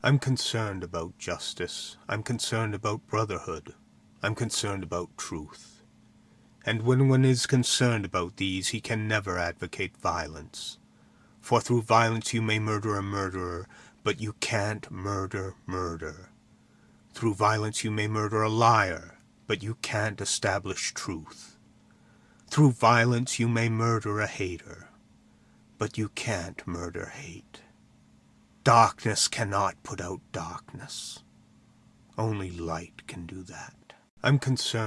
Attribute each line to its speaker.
Speaker 1: I'm concerned about justice. I'm concerned about brotherhood. I'm concerned about truth. And when one is concerned about these, he can never advocate violence. For through violence you may murder a murderer, but you can't murder murder. Through violence you may murder a liar, but you can't establish truth. Through violence you may murder a hater, but you can't murder hate. Darkness cannot put out darkness. Only light can do that. I'm concerned